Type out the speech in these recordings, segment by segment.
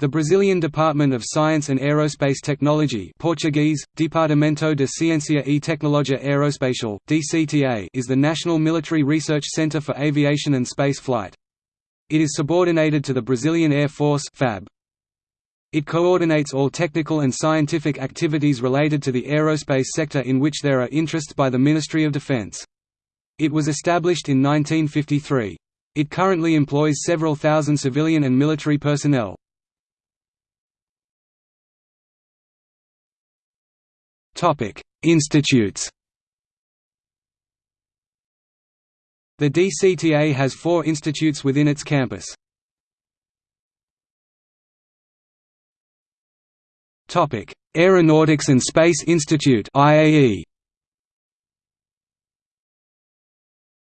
The Brazilian Department of Science and Aerospace Technology Portuguese, Departamento de Ciência e Tecnologia Aeroespacial, DCTA is the national military research center for aviation and space flight. It is subordinated to the Brazilian Air Force FAB. It coordinates all technical and scientific activities related to the aerospace sector in which there are interests by the Ministry of Defense. It was established in 1953. It currently employs several thousand civilian and military personnel. Institutes The DCTA has four institutes within its campus. Topic: Aeronautics and Space Institute IAE.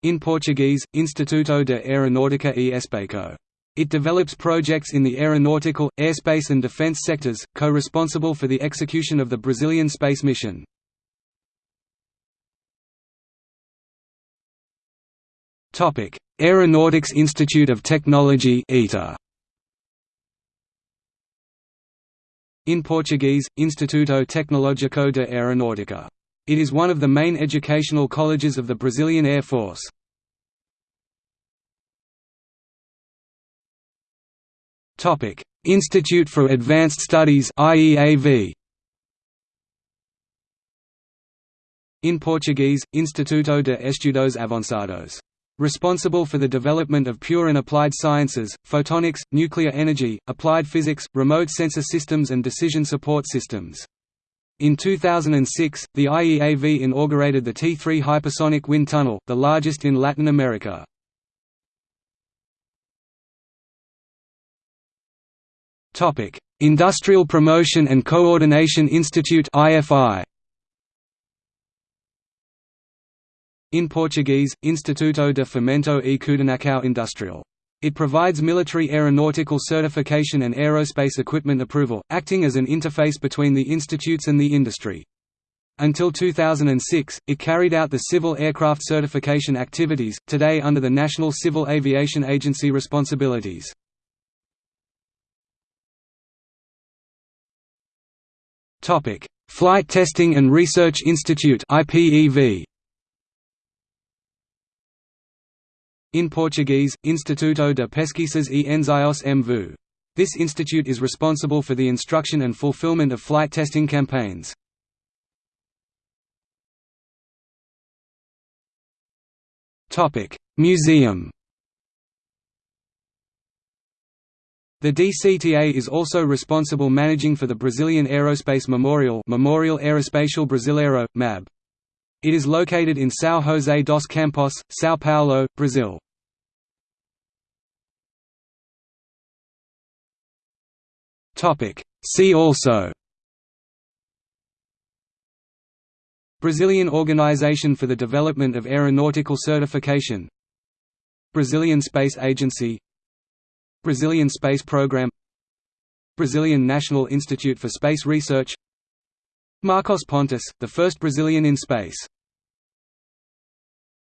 In Portuguese, Instituto de Aeronáutica e Espaço. It develops projects in the aeronautical, airspace and defense sectors, co-responsible for the execution of the Brazilian space mission. Aeronautics Institute of Technology. In Portuguese, Instituto Tecnológico de Aeronáutica. It is one of the main educational colleges of the Brazilian Air Force. Institute for Advanced Studies IEAV In Portuguese, Instituto de Estudos Avançados. Responsible for the development of pure and applied sciences, photonics, nuclear energy, applied physics, remote sensor systems and decision support systems. In 2006, the IEAV inaugurated the T3 hypersonic wind tunnel, the largest in Latin America. Topic: Industrial Promotion and Coordination Institute (IFI). In Portuguese, Instituto de Fomento e Coordenação Industrial. It provides military aeronautical certification and aerospace equipment approval, acting as an interface between the institutes and the industry. Until 2006, it carried out the civil aircraft certification activities, today under the National Civil Aviation Agency responsibilities. Topic: Flight Testing and Research Institute (IPEV). In Portuguese, Instituto de Pesquisas e Ensaios em Voo. This institute is responsible for the instruction and fulfillment of flight testing campaigns. Topic: Museum. The DCTA is also responsible managing for the Brazilian Aerospace Memorial Memorial Aeroespacial Brasileiro, MAB. It is located in São José dos Campos, São Paulo, Brazil. See also Brazilian Organization for the Development of Aeronautical Certification Brazilian Space Agency Brazilian Space Program Brazilian National Institute for Space Research Marcos Pontes, the first Brazilian in space